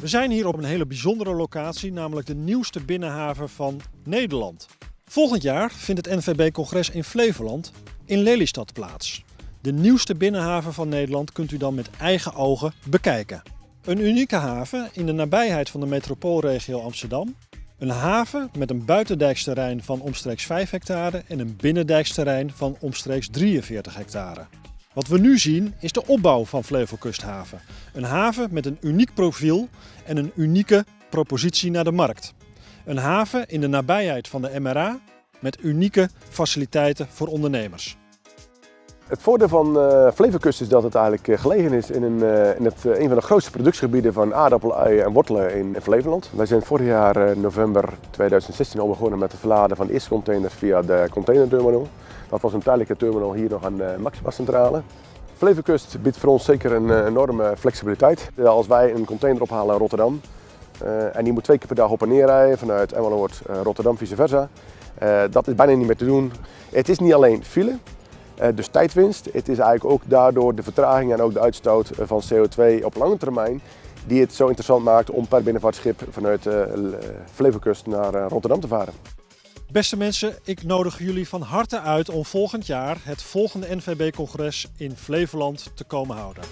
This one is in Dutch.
We zijn hier op een hele bijzondere locatie, namelijk de nieuwste binnenhaven van Nederland. Volgend jaar vindt het NVB-congres in Flevoland in Lelystad plaats. De nieuwste binnenhaven van Nederland kunt u dan met eigen ogen bekijken. Een unieke haven in de nabijheid van de metropoolregio Amsterdam. Een haven met een buitendijksterrein van omstreeks 5 hectare en een binnendijksterrein van omstreeks 43 hectare. Wat we nu zien is de opbouw van Flevolkusthaven. Een haven met een uniek profiel en een unieke propositie naar de markt. Een haven in de nabijheid van de MRA met unieke faciliteiten voor ondernemers. Het voordeel van uh, is dat het eigenlijk eh, gelegen is in, een, uh, in het, een van de grootste productiegebieden van aardappelen, uien en wortelen in, Flevoland. Wij zijn vorig jaar november 2016 al begonnen met het verladen van de eerste containers via de containerterminal. Dat was een tijdelijke terminal hier nog aan de Maxima Centrale. Flevolkust biedt voor ons zeker een enorme flexibiliteit. Als wij een container ophalen in Rotterdam en die moet twee keer per dag op en neer rijden vanuit Emmeloord, Rotterdam, vice versa. dat is bijna niet meer te doen. Het is niet alleen file, eh, dus tijdwinst. Het is eigenlijk ook daardoor de vertraging en ook de uitstoot eh, van CO2 op lange termijn die het zo interessant maakt om per binnenvaartschip vanuit uh, Flevolkust naar Rotterdam te varen. Beste mensen, ik nodig jullie van harte uit om volgend jaar het volgende NVB-congres in Flevoland te komen houden.